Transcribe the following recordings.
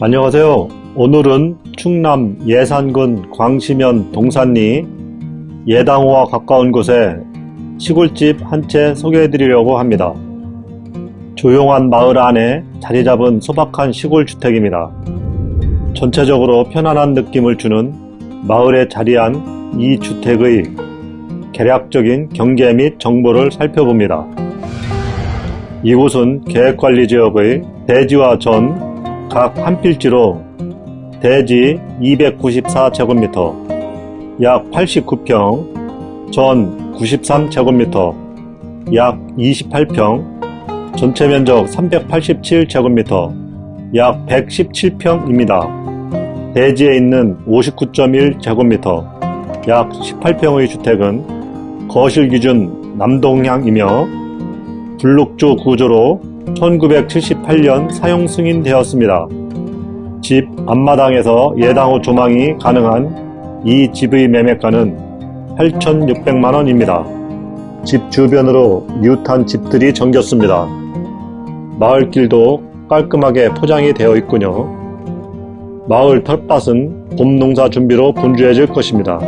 안녕하세요. 오늘은 충남 예산군 광시면 동산리 예당호와 가까운 곳에 시골집 한 채 소개해 드리려고 합니다. 조용한 마을 안에 자리 잡은 소박한 시골 주택입니다. 전체적으로 편안한 느낌을 주는 마을에 자리한 이 주택의 개략적인 경계 및 정보를 살펴봅니다. 이곳은 계획관리지역의 대지와 전 각 한 필지로 대지 294제곱미터, 약 89평, 전 93제곱미터, 약 28평, 전체 면적 387제곱미터, 약 117평입니다. 대지에 있는 59.1제곱미터, 약 18평의 주택은 거실 기준 남동향이며 블록조 구조로 1978년 사용 승인되었습니다. 집 앞마당에서 예당호 조망이 가능한 이 집의 매매가는 8,600만원입니다. 집 주변으로 이웃한 집들이 정겼습니다. 마을길도 깔끔하게 포장이 되어 있군요. 마을 텃밭은 봄 농사 준비로 분주해질 것입니다.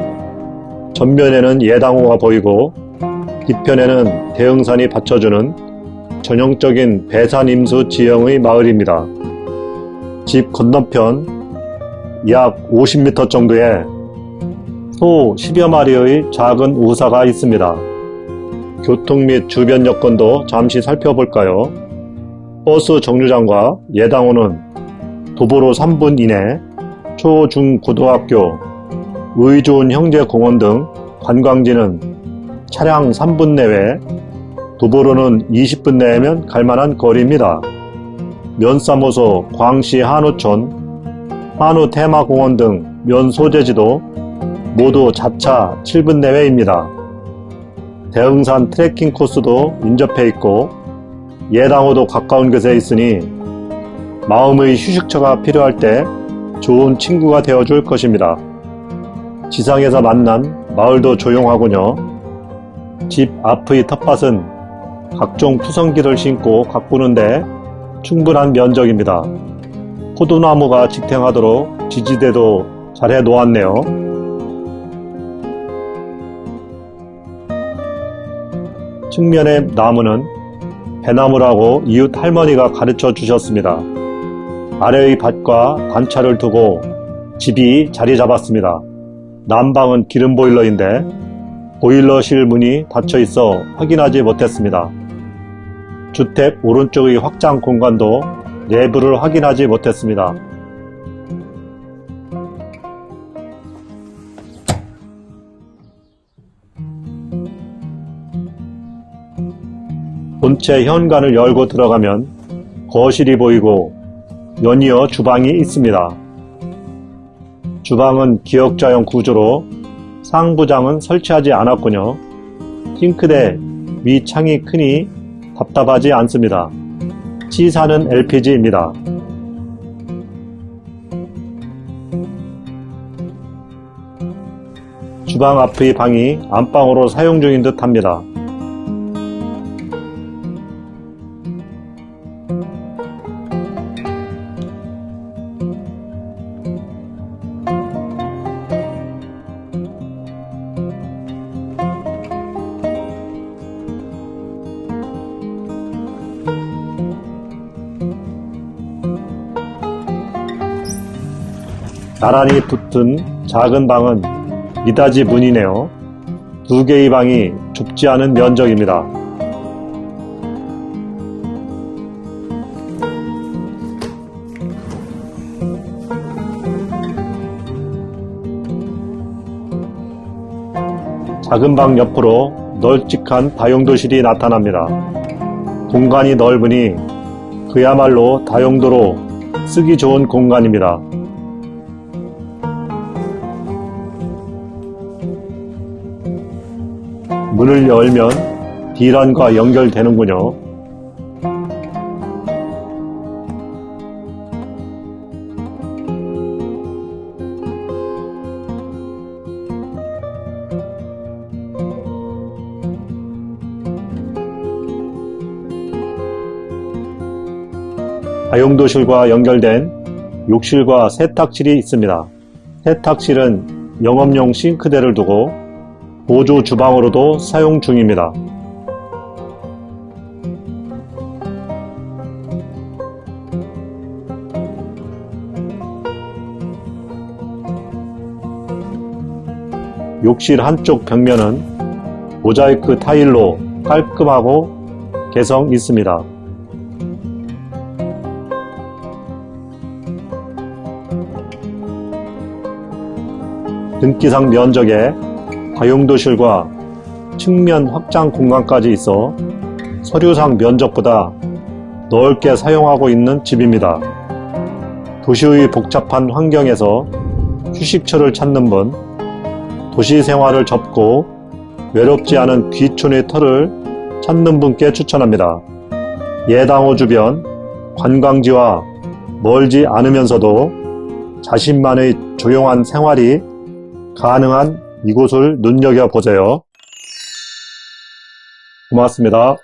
전면에는 예당호가 보이고 뒤편에는 대흥산이 받쳐주는 전형적인 배산임수 지형의 마을입니다. 집 건너편 약 50m 정도에 소 10여 마리의 작은 우사가 있습니다. 교통 및 주변 여건도 잠시 살펴볼까요? 버스 정류장과 예당호는 도보로 3분 이내 초, 중, 고등학교, 의 좋은 형제공원 등 관광지는 차량 3분 내외 도보로는 20분 내면 갈만한 거리입니다. 면사무소, 광시 한우촌, 한우 테마공원 등 면 소재지도 모두 자차 7분 내외입니다. 대흥산 트레킹 코스도 인접해 있고 예당호도 가까운 곳에 있으니 마음의 휴식처가 필요할 때 좋은 친구가 되어줄 것입니다. 지상에서 만난 마을도 조용하군요. 집 앞의 텃밭은 각종 푸성기를 심고 가꾸는데 충분한 면적입니다. 포도나무가 직행하도록 지지대도 잘 해 놓았네요. 측면의 나무는 배나무라고 이웃 할머니가 가르쳐 주셨습니다. 아래의 밭과 관차를 두고 집이 자리 잡았습니다. 난방은 기름 보일러인데 보일러실 문이 닫혀 있어 확인하지 못했습니다. 주택 오른쪽의 확장 공간도 내부를 확인하지 못했습니다. 본체 현관을 열고 들어가면 거실이 보이고 연이어 주방이 있습니다. 주방은 기역자형 구조로 상부장은 설치하지 않았군요. 싱크대 위 창이 크니 답답하지 않습니다. C사는 LPG입니다. 주방 앞의 방이 안방으로 사용 중인 듯 합니다. 나란히 붙은 작은 방은 미닫이 문이네요. 두 개의 방이 좁지 않은 면적입니다. 작은 방 옆으로 널찍한 다용도실이 나타납니다. 공간이 넓으니 그야말로 다용도로 쓰기 좋은 공간입니다. 문을 열면 D란과 연결되는군요. 다용도실과 연결된 욕실과 세탁실이 있습니다. 세탁실은 영업용 싱크대를 두고 보조 주방으로도 사용 중입니다. 욕실 한쪽 벽면은 모자이크 타일로 깔끔하고 개성 있습니다. 등기상 면적에 다용도실과 측면 확장 공간까지 있어 서류상 면적보다 넓게 사용하고 있는 집입니다. 도시의 복잡한 환경에서 휴식처를 찾는 분, 도시 생활을 접고 외롭지 않은 귀촌의 터를 찾는 분께 추천합니다. 예당호 주변 관광지와 멀지 않으면서도 자신만의 조용한 생활이 가능한 이곳을 눈여겨보세요. 고맙습니다.